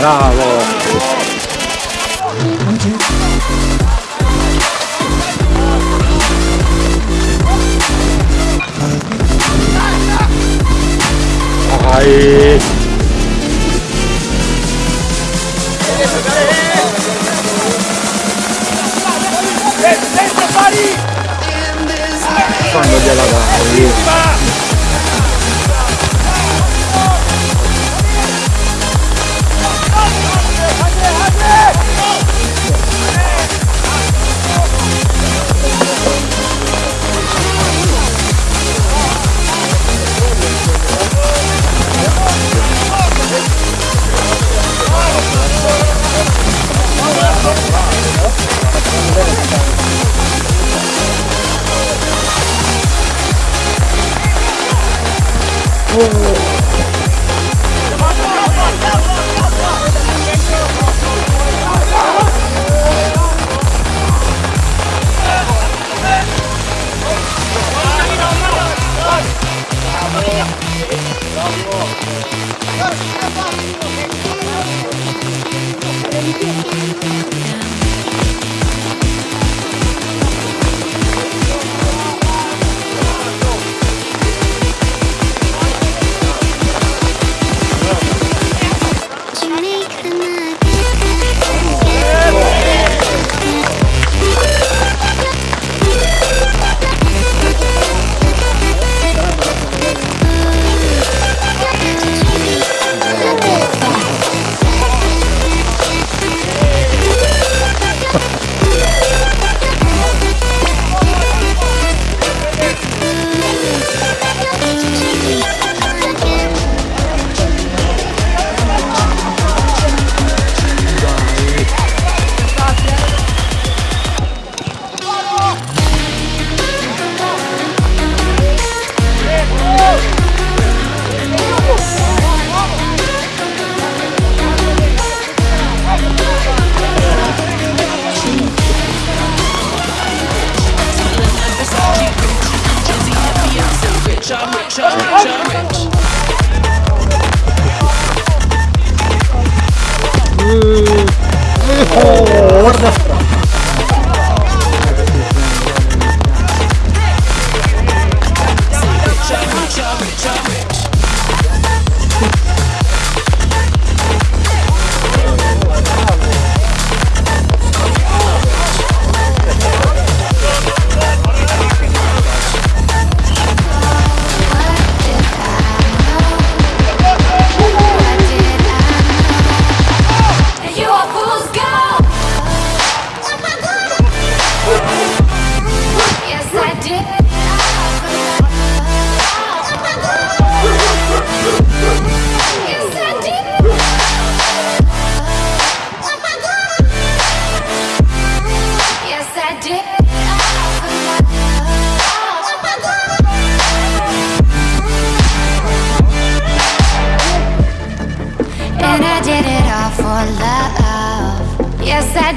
Bravo!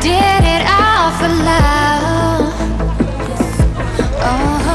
did it all for love oh.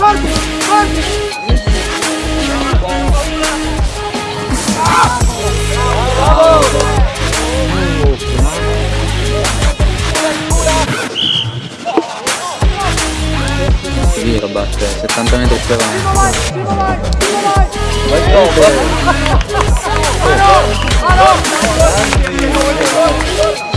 Corri, corri. Ah! Bravo! batte, 70 metri più avanti. Vivo vai, vivo vai, vivo vai! Vai dopo! Ma no! Ma no!